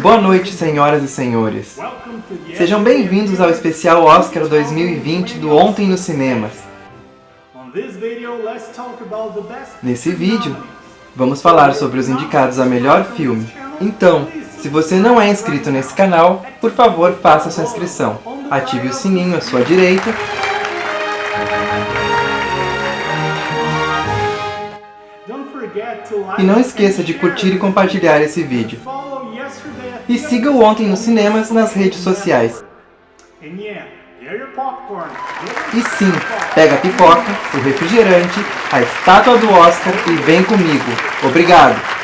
Boa noite, senhoras e senhores. Sejam bem-vindos ao especial Oscar 2020 do Ontem nos Cinemas. Nesse vídeo, vamos falar sobre os indicados a melhor filme. Então, se você não é inscrito nesse canal, por favor faça sua inscrição. Ative o sininho à sua direita E não esqueça de curtir e compartilhar esse vídeo. E siga o Ontem nos Cinemas nas redes sociais. E sim, pega a pipoca, o refrigerante, a estátua do Oscar e vem comigo. Obrigado!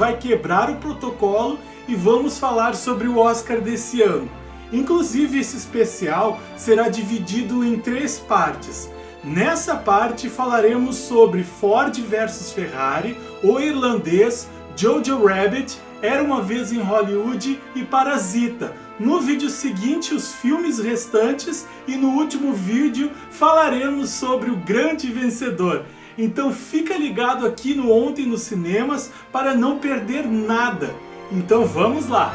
Vai quebrar o protocolo e vamos falar sobre o Oscar desse ano. Inclusive esse especial será dividido em três partes. Nessa parte falaremos sobre Ford vs Ferrari, O Irlandês, Jojo Rabbit, Era Uma Vez em Hollywood e Parasita. No vídeo seguinte os filmes restantes e no último vídeo falaremos sobre o grande vencedor. Então fica ligado aqui no Ontem nos Cinemas para não perder nada. Então vamos lá!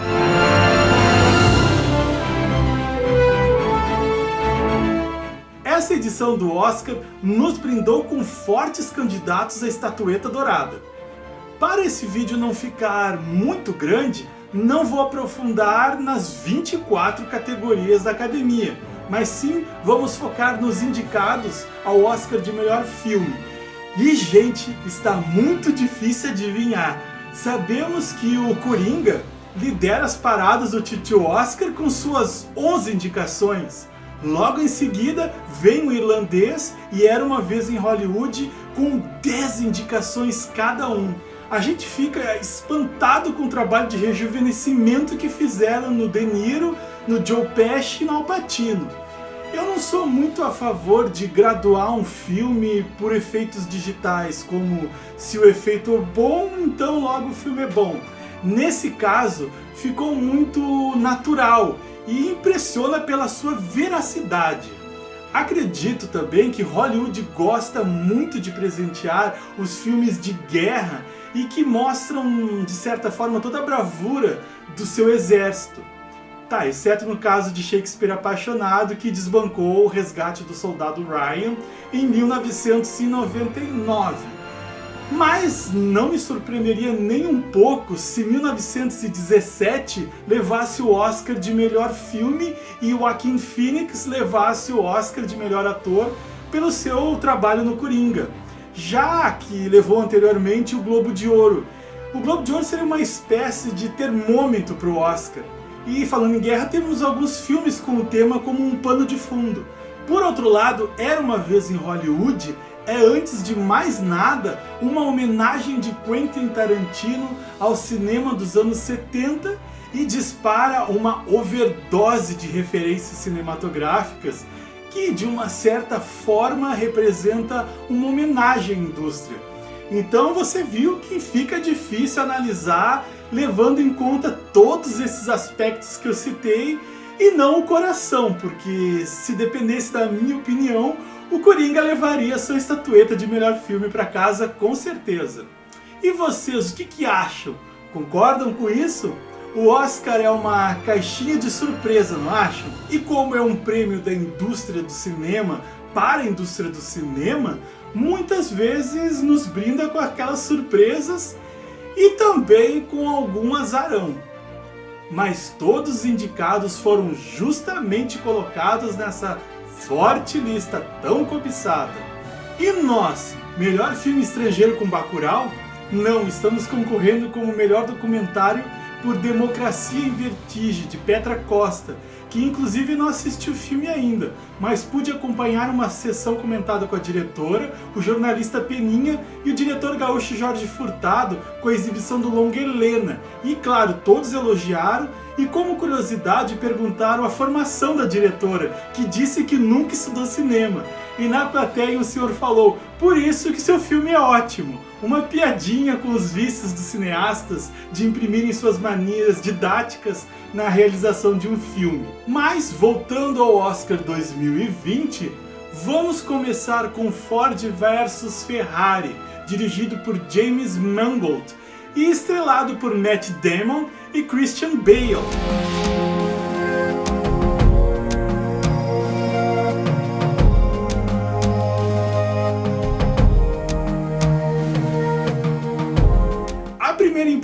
Essa edição do Oscar nos brindou com fortes candidatos à estatueta dourada. Para esse vídeo não ficar muito grande, não vou aprofundar nas 24 categorias da academia, mas sim vamos focar nos indicados ao Oscar de melhor filme. E, gente, está muito difícil adivinhar. Sabemos que o Coringa lidera as paradas do Titio Oscar com suas 11 indicações. Logo em seguida vem o irlandês e Era Uma Vez em Hollywood com 10 indicações cada um. A gente fica espantado com o trabalho de rejuvenescimento que fizeram no De Niro, no Joe Pesci e no Al Pacino. Eu não sou muito a favor de graduar um filme por efeitos digitais, como se o efeito é bom, então logo o filme é bom. Nesse caso, ficou muito natural e impressiona pela sua veracidade. Acredito também que Hollywood gosta muito de presentear os filmes de guerra e que mostram, de certa forma, toda a bravura do seu exército. Tá, exceto no caso de Shakespeare apaixonado, que desbancou o resgate do soldado Ryan em 1999. Mas não me surpreenderia nem um pouco se 1917 levasse o Oscar de melhor filme e Joaquin Phoenix levasse o Oscar de melhor ator pelo seu trabalho no Coringa, já que levou anteriormente o Globo de Ouro. O Globo de Ouro seria uma espécie de termômetro para o Oscar. E falando em guerra, temos alguns filmes com o tema como um pano de fundo. Por outro lado, Era Uma Vez em Hollywood é, antes de mais nada, uma homenagem de Quentin Tarantino ao cinema dos anos 70 e dispara uma overdose de referências cinematográficas que, de uma certa forma, representa uma homenagem à indústria. Então você viu que fica difícil analisar levando em conta todos esses aspectos que eu citei e não o coração, porque se dependesse da minha opinião, o Coringa levaria sua estatueta de melhor filme para casa com certeza. E vocês, o que, que acham? Concordam com isso? O Oscar é uma caixinha de surpresa, não acham? E como é um prêmio da indústria do cinema para a indústria do cinema, muitas vezes nos brinda com aquelas surpresas e também com algum azarão. Mas todos os indicados foram justamente colocados nessa forte lista tão cobiçada. E nós, melhor filme estrangeiro com Bacurau? Não, estamos concorrendo com o melhor documentário por Democracia em Vertigem, de Petra Costa, que inclusive não assisti o filme ainda, mas pude acompanhar uma sessão comentada com a diretora, o jornalista Peninha e o diretor gaúcho Jorge Furtado com a exibição do longa Helena. E claro, todos elogiaram e como curiosidade perguntaram a formação da diretora, que disse que nunca estudou cinema. E na plateia o senhor falou, por isso que seu filme é ótimo. Uma piadinha com os vícios dos cineastas de imprimirem suas manias didáticas na realização de um filme. Mas voltando ao Oscar 2020, vamos começar com Ford vs Ferrari, dirigido por James Mangold e estrelado por Matt Damon e Christian Bale.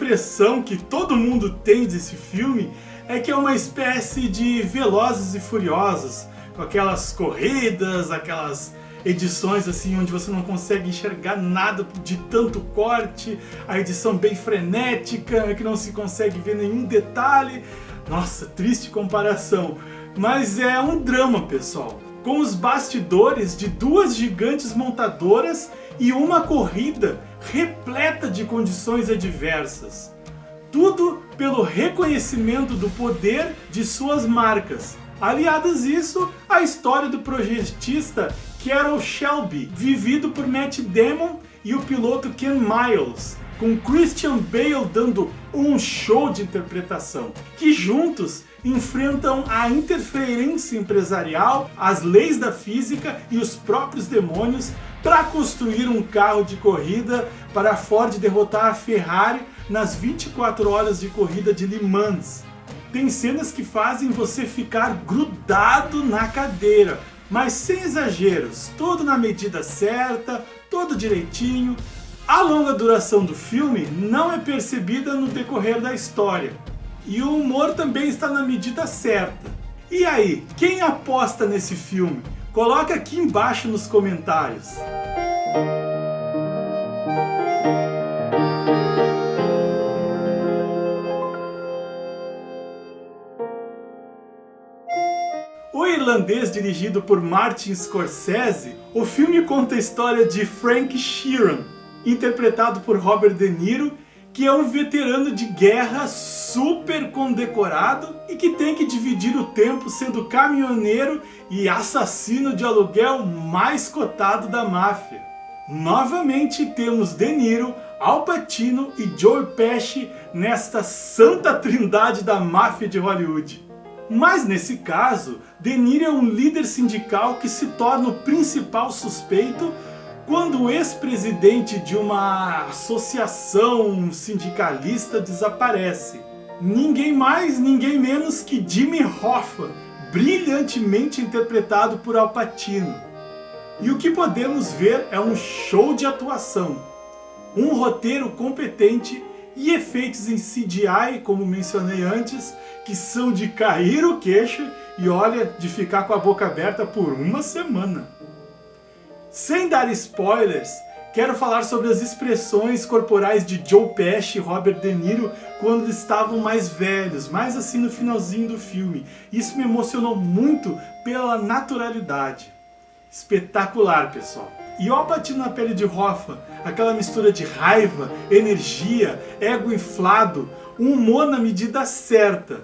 Impressão que todo mundo tem desse filme é que é uma espécie de Velozes e Furiosos, com aquelas corridas, aquelas edições assim onde você não consegue enxergar nada de tanto corte, a edição bem frenética, que não se consegue ver nenhum detalhe. Nossa, triste comparação. Mas é um drama, pessoal. Com os bastidores de duas gigantes montadoras e uma corrida repleta de condições adversas. Tudo pelo reconhecimento do poder de suas marcas. Aliadas isso, a história do projetista Carol Shelby, vivido por Matt Damon e o piloto Ken Miles, com Christian Bale dando um show de interpretação, que juntos enfrentam a interferência empresarial, as leis da física e os próprios demônios para construir um carro de corrida para a Ford derrotar a Ferrari nas 24 horas de corrida de Le Mans. Tem cenas que fazem você ficar grudado na cadeira, mas sem exageros, tudo na medida certa, tudo direitinho. A longa duração do filme não é percebida no decorrer da história. E o humor também está na medida certa. E aí, quem aposta nesse filme? Coloca aqui embaixo nos comentários. irlandês dirigido por Martin Scorsese, o filme conta a história de Frank Sheeran, interpretado por Robert De Niro, que é um veterano de guerra super condecorado e que tem que dividir o tempo sendo caminhoneiro e assassino de aluguel mais cotado da máfia. Novamente temos De Niro, Al Pacino e Joe Pesci nesta santa trindade da máfia de Hollywood. Mas nesse caso, De Niro é um líder sindical que se torna o principal suspeito quando o ex-presidente de uma associação sindicalista desaparece. Ninguém mais, ninguém menos que Jimmy Hoffa, brilhantemente interpretado por Al Pacino. E o que podemos ver é um show de atuação, um roteiro competente e efeitos em CGI, como mencionei antes, que são de cair o queixo e olha, de ficar com a boca aberta por uma semana. Sem dar spoilers, quero falar sobre as expressões corporais de Joe Pesci e Robert De Niro quando estavam mais velhos, mais assim no finalzinho do filme. Isso me emocionou muito pela naturalidade. Espetacular, pessoal. E ó batido na pele de Hoffa, aquela mistura de raiva, energia, ego inflado, um humor na medida certa.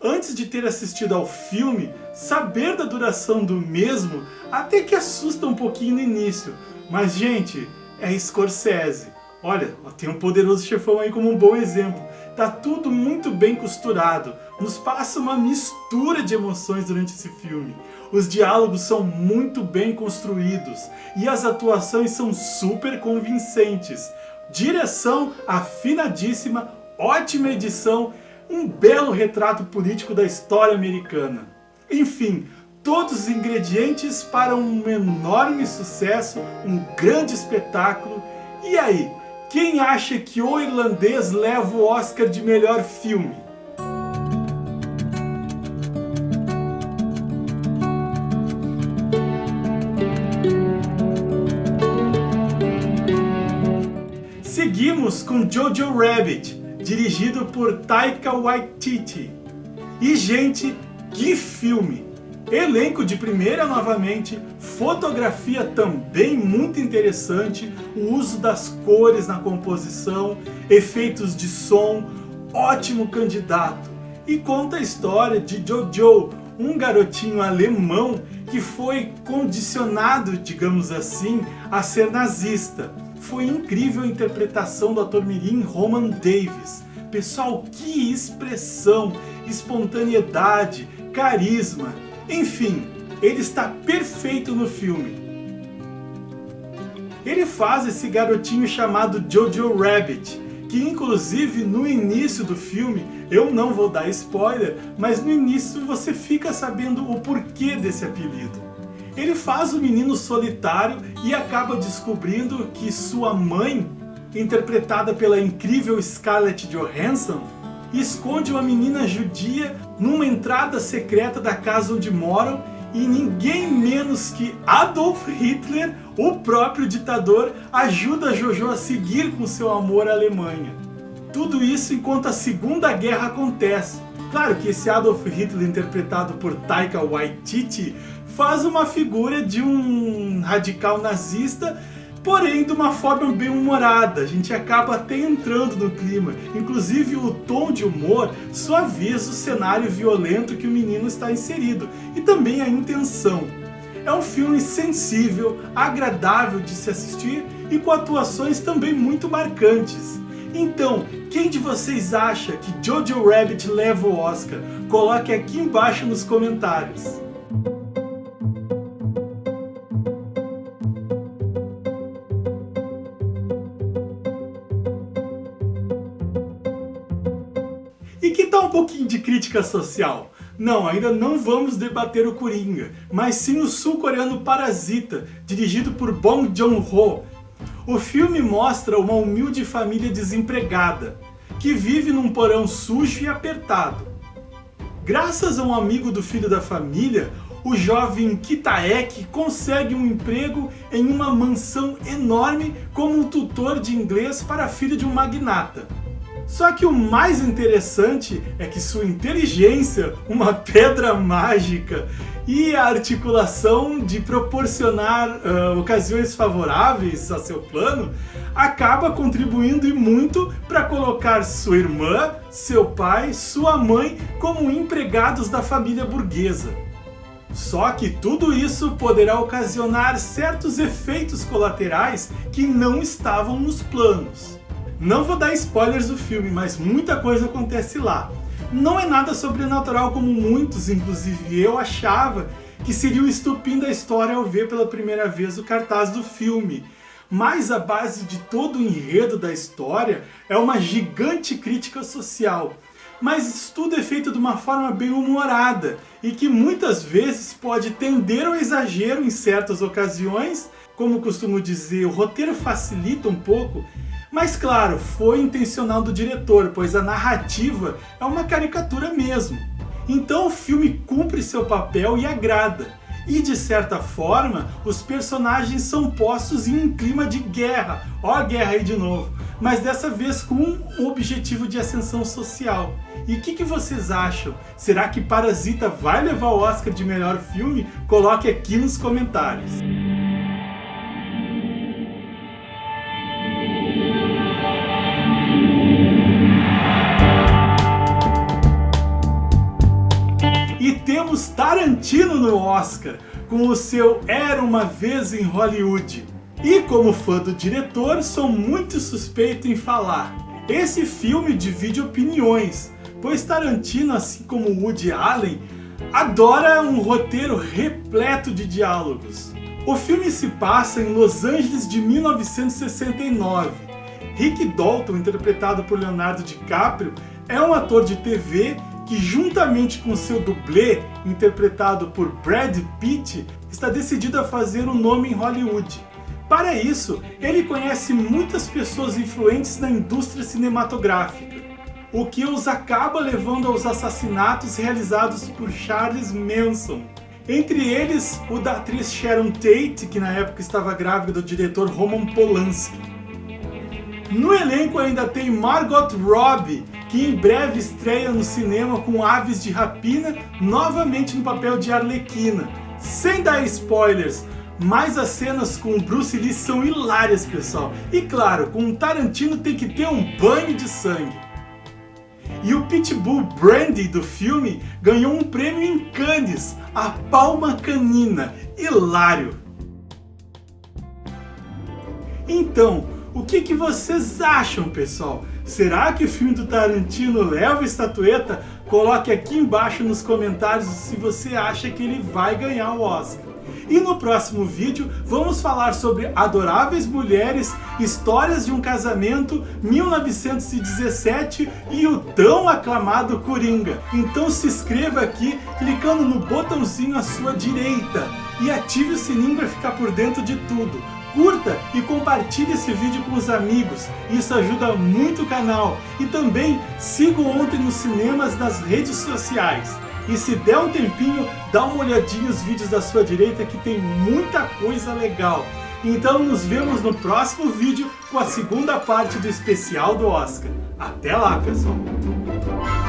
Antes de ter assistido ao filme, saber da duração do mesmo até que assusta um pouquinho no início. Mas gente, é Scorsese. Olha, tem um poderoso chefão aí como um bom exemplo. Tá tudo muito bem costurado, nos passa uma mistura de emoções durante esse filme. Os diálogos são muito bem construídos e as atuações são super convincentes. Direção afinadíssima, ótima edição, um belo retrato político da história americana. Enfim, todos os ingredientes para um enorme sucesso, um grande espetáculo. E aí, quem acha que O Irlandês leva o Oscar de melhor filme? Seguimos com Jojo Rabbit, dirigido por Taika Waititi. E gente, Que filme! Elenco de primeira novamente, fotografia também muito interessante, o uso das cores na composição, efeitos de som, ótimo candidato. E conta a história de Jojo, um garotinho alemão que foi condicionado, digamos assim, a ser nazista. Foi incrível a interpretação do ator mirim Roman Davis. Pessoal, que expressão, espontaneidade, carisma. Enfim, ele está perfeito no filme. Ele faz esse garotinho chamado Jojo Rabbit, que inclusive no início do filme, eu não vou dar spoiler, mas no início você fica sabendo o porquê desse apelido. Ele faz o menino solitário e acaba descobrindo que sua mãe, interpretada pela incrível Scarlett Johansson, esconde uma menina judia numa entrada secreta da casa onde moram e ninguém menos que Adolf Hitler, o próprio ditador, ajuda Jojo a seguir com seu amor à Alemanha. Tudo isso enquanto a Segunda Guerra acontece. Claro que esse Adolf Hitler interpretado por Taika Waititi faz uma figura de um radical nazista porém de uma forma bem humorada, a gente acaba até entrando no clima. Inclusive o tom de humor suaviza o cenário violento que o menino está inserido, e também a intenção. É um filme sensível, agradável de se assistir e com atuações também muito marcantes. Então, quem de vocês acha que Jojo Rabbit leva o Oscar? Coloque aqui embaixo nos comentários. De crítica social? Não, ainda não vamos debater o Coringa, mas sim o sul-coreano Parasita, dirigido por Bong Joon-ho. O filme mostra uma humilde família desempregada, que vive num porão sujo e apertado. Graças a um amigo do filho da família, o jovem Kitaek consegue um emprego em uma mansão enorme como tutor de inglês para a filha de um magnata. Só que o mais interessante é que sua inteligência, uma pedra mágica e a articulação de proporcionar uh, ocasiões favoráveis a seu plano acaba contribuindo e muito para colocar sua irmã, seu pai, sua mãe como empregados da família burguesa. Só que tudo isso poderá ocasionar certos efeitos colaterais que não estavam nos planos. Não vou dar spoilers do filme, mas muita coisa acontece lá. Não é nada sobrenatural como muitos, inclusive eu, achava que seria o estupim da história ao ver pela primeira vez o cartaz do filme. Mas a base de todo o enredo da história é uma gigante crítica social. Mas isso tudo é feito de uma forma bem humorada e que muitas vezes pode tender ao exagero em certas ocasiões. Como costumo dizer, o roteiro facilita um pouco mas claro, foi intencional do diretor, pois a narrativa é uma caricatura mesmo. Então o filme cumpre seu papel e agrada. E de certa forma, os personagens são postos em um clima de guerra. Ó a guerra aí de novo. Mas dessa vez com um objetivo de ascensão social. E o que, que, vocês acham? Será que Parasita vai levar o Oscar de melhor filme? Coloque aqui nos comentários. No Oscar, com o seu Era Uma Vez em Hollywood. E como fã do diretor, sou muito suspeito em falar. Esse filme divide opiniões, pois Tarantino, assim como Woody Allen, adora um roteiro repleto de diálogos. O filme se passa em Los Angeles de 1969. Rick Dalton, interpretado por Leonardo DiCaprio, é um ator de TV que juntamente com seu dublê, interpretado por Brad Pitt, está decidido a fazer um nome em Hollywood. Para isso, ele conhece muitas pessoas influentes na indústria cinematográfica, o que os acaba levando aos assassinatos realizados por Charles Manson. Entre eles, o da atriz Sharon Tate, que na época estava grávida do diretor Roman Polanski. No elenco ainda tem Margot Robbie, que em breve estreia no cinema com Aves de Rapina, novamente no papel de Arlequina. Sem dar spoilers, mas as cenas com Bruce Lee são hilárias, pessoal. E claro, com o Tarantino tem que ter um banho de sangue. E o Pitbull Brandy do filme ganhou um prêmio em Cannes, a Palma Canina. Hilário! Então, o que, que vocês acham, pessoal? Será que o filme do Tarantino leva a estatueta? Coloque aqui embaixo nos comentários se você acha que ele vai ganhar o Oscar. E no próximo vídeo vamos falar sobre Adoráveis Mulheres, Histórias de um Casamento, 1917 e o tão aclamado Coringa. Então se inscreva aqui clicando no botãozinho à sua direita e ative o sininho para ficar por dentro de tudo curta e compartilhe esse vídeo com os amigos, isso ajuda muito o canal. E também siga o Ontem nos Cinemas nas redes sociais. E se der um tempinho, dá uma olhadinha nos vídeos da sua direita que tem muita coisa legal. Então nos vemos no próximo vídeo com a segunda parte do especial do Oscar. Até lá, pessoal!